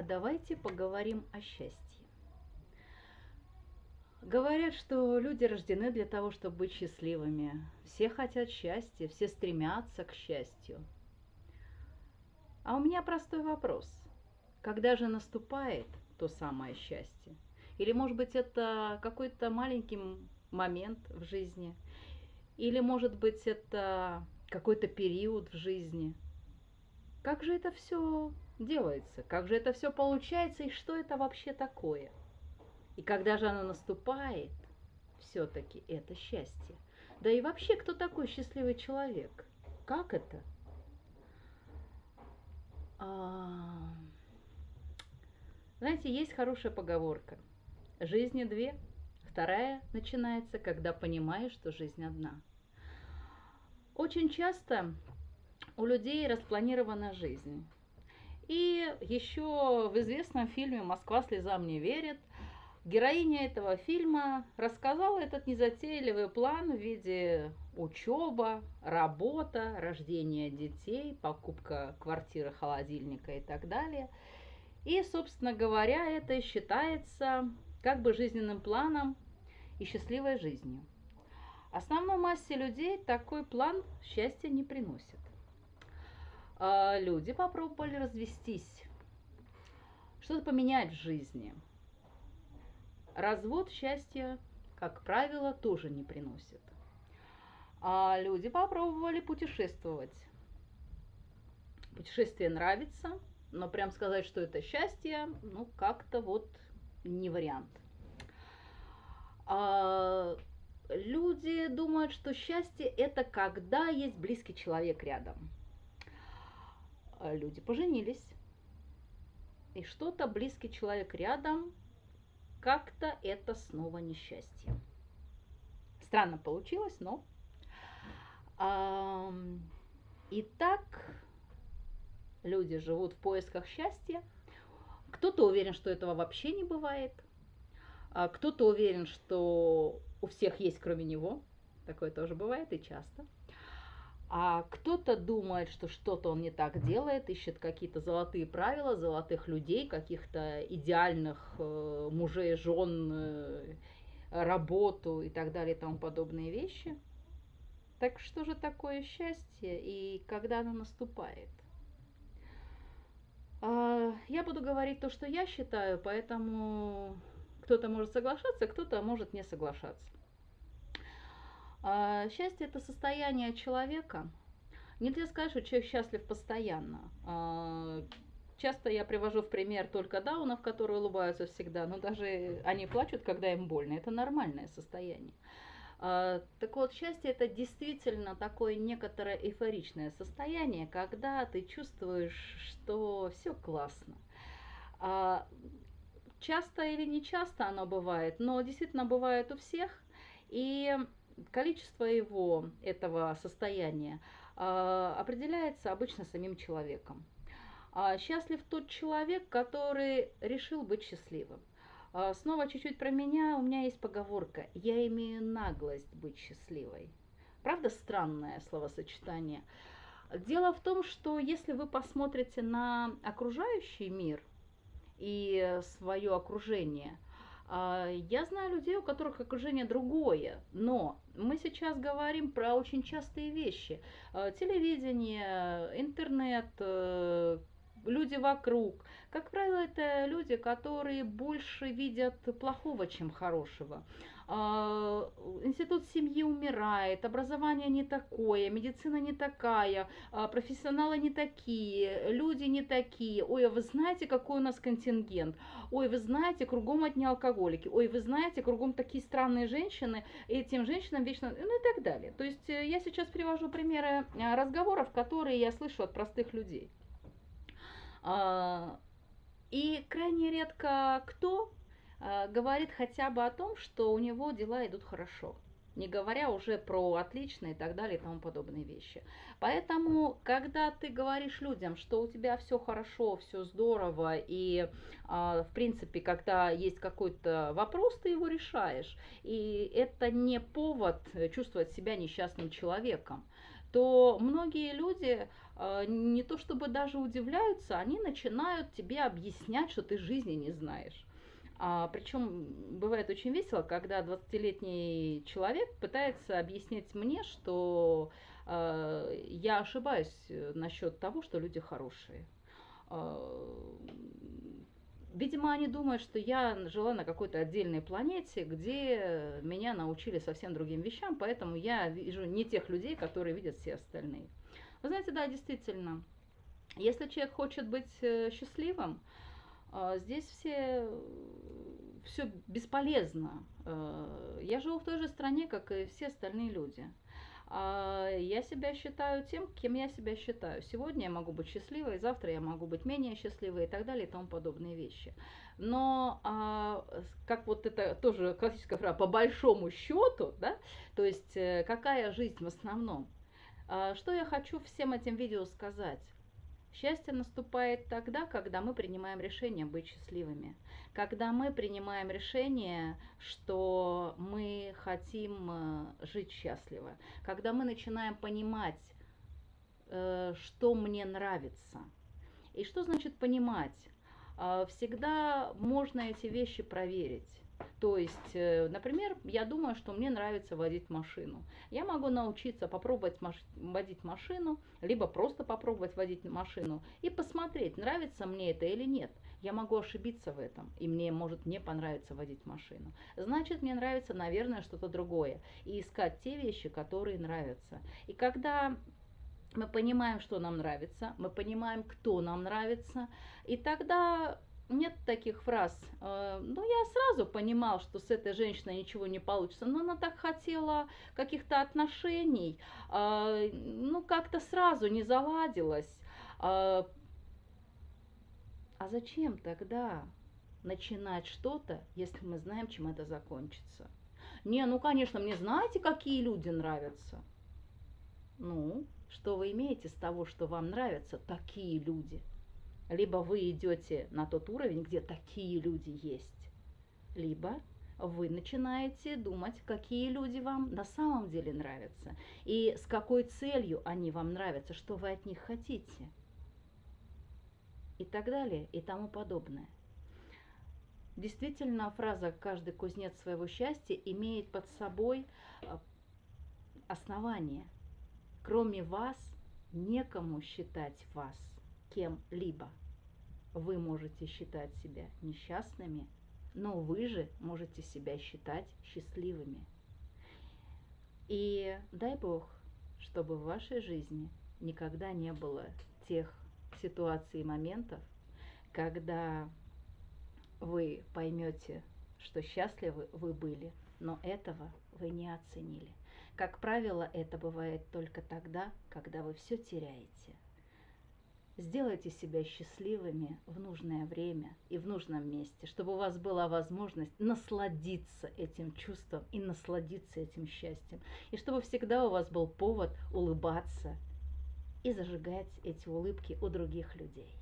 а давайте поговорим о счастье. Говорят, что люди рождены для того, чтобы быть счастливыми. Все хотят счастья, все стремятся к счастью. А у меня простой вопрос. Когда же наступает то самое счастье? Или, может быть, это какой-то маленький момент в жизни? Или, может быть, это какой-то период в жизни? Как же это все делается? Как же это все получается и что это вообще такое? И когда же оно наступает, все-таки это счастье. Да и вообще, кто такой счастливый человек? Как это? А... Знаете, есть хорошая поговорка. Жизни две, вторая начинается, когда понимаешь, что жизнь одна. Очень часто у людей распланирована жизнь. И еще в известном фильме «Москва слезам не верит» героиня этого фильма рассказала этот незатейливый план в виде учеба, работа, рождение детей, покупка квартиры, холодильника и так далее. И, собственно говоря, это считается как бы жизненным планом и счастливой жизнью. Основной массе людей такой план счастья не приносит. А, люди попробовали развестись, что-то поменять в жизни. Развод счастья, как правило, тоже не приносит. А люди попробовали путешествовать. Путешествие нравится, но прям сказать, что это счастье, ну как-то вот не вариант. А, люди думают, что счастье это когда есть близкий человек рядом. А, люди поженились, и что-то близкий человек рядом, как-то это снова несчастье. Странно получилось, но... Итак, люди живут в поисках счастья. Кто-то уверен, что этого вообще не бывает. А кто-то уверен, что у всех есть кроме него. Такое тоже бывает и часто. А кто-то думает, что что-то он не так делает, ищет какие-то золотые правила, золотых людей, каких-то идеальных э, мужей, жен, э, работу и так далее и тому подобные вещи. Так что же такое счастье и когда оно наступает? А, я буду говорить то, что я считаю, поэтому кто-то может соглашаться, кто-то может не соглашаться. А, счастье – это состояние человека. Нельзя сказать, что человек счастлив постоянно. А, часто я привожу в пример только даунов, которые улыбаются всегда, но даже они плачут, когда им больно. Это нормальное состояние. А, так вот, счастье это действительно такое некоторое эйфоричное состояние, когда ты чувствуешь, что все классно. Часто или не часто оно бывает, но действительно бывает у всех. И количество его, этого состояния, а, определяется обычно самим человеком. А, счастлив тот человек, который решил быть счастливым. А, снова чуть-чуть про меня. У меня есть поговорка «Я имею наглость быть счастливой». Правда, странное словосочетание. Дело в том, что если вы посмотрите на окружающий мир и свое окружение – я знаю людей, у которых окружение другое, но мы сейчас говорим про очень частые вещи. А, телевидение, интернет, э, люди вокруг. Как правило, это люди, которые больше видят плохого, чем хорошего. А, институт семьи умирает, образование не такое, медицина не такая, а, профессионалы не такие, люди не такие. Ой, а вы знаете, какой у нас контингент? Ой, вы знаете, кругом одни алкоголики. Ой, вы знаете, кругом такие странные женщины, этим женщинам вечно... Ну и так далее. То есть э, я сейчас привожу примеры э, разговоров, которые я слышу от простых людей. А, и крайне редко кто а, говорит хотя бы о том, что у него дела идут хорошо не говоря уже про отлично и так далее и тому подобные вещи. Поэтому, когда ты говоришь людям, что у тебя все хорошо, все здорово, и, в принципе, когда есть какой-то вопрос, ты его решаешь, и это не повод чувствовать себя несчастным человеком. То многие люди э, не то чтобы даже удивляются, они начинают тебе объяснять, что ты жизни не знаешь. А, причем бывает очень весело, когда 20-летний человек пытается объяснить мне, что э, я ошибаюсь насчет того, что люди хорошие. Э, видимо, они думают, что я жила на какой-то отдельной планете, где меня научили совсем другим вещам, поэтому я вижу не тех людей, которые видят все остальные. Вы знаете, да, действительно, если человек хочет быть э, счастливым, а, здесь все, все бесполезно. А, я живу в той же стране, как и все остальные люди. А, я себя считаю тем, кем я себя считаю. Сегодня я могу быть счастливой, завтра я могу быть менее счастливой и так далее и тому подобные вещи. Но как вот это тоже классическая фраза, по большому счету, да, то есть э, какая жизнь в основном. Что я хочу всем этим видео сказать? Счастье наступает тогда, когда мы принимаем решение быть счастливыми. Когда мы принимаем решение, что мы хотим э, жить счастливо. Когда мы начинаем понимать, э, что мне нравится. И что значит понимать? А, всегда можно эти вещи проверить. То есть, э, например, я думаю, что мне нравится водить машину. Я могу научиться попробовать маш водить машину, либо просто попробовать водить машину и посмотреть, нравится мне это или нет. Я могу ошибиться в этом, и мне может не понравиться водить машину. Значит, мне нравится, наверное, что-то другое. И искать те вещи, которые нравятся. И когда мы понимаем, что нам нравится, мы понимаем, кто нам нравится, и тогда нет таких фраз. Э, ну, я сразу понимал, что с этой женщиной ничего не получится, но она так хотела каких-то отношений, э, ну, как-то сразу не заладилось. Э, а зачем тогда начинать что-то, если мы знаем, чем это закончится? Не, ну, конечно, мне знаете, какие люди нравятся? Ну, что вы имеете с того, что вам нравятся такие люди? Либо вы идете на тот уровень, где такие люди есть, либо вы начинаете думать, какие люди вам на самом деле нравятся, и с какой целью они вам нравятся, что вы от них хотите, и так далее, и тому подобное. Действительно, фраза «каждый кузнец своего счастья» имеет под собой э, основание. Кроме вас, некому считать вас кем-либо. Вы можете считать себя несчастными, но вы же можете себя считать счастливыми. И дай Бог, чтобы в вашей жизни никогда не было тех ситуаций и моментов, когда вы поймете, что счастливы вы были, но этого вы не оценили. Как правило, это бывает только тогда, когда вы все теряете – Сделайте себя счастливыми в нужное время и в нужном месте, чтобы у вас была возможность насладиться этим чувством и насладиться этим счастьем. И чтобы всегда у вас был повод улыбаться и зажигать эти улыбки у других людей.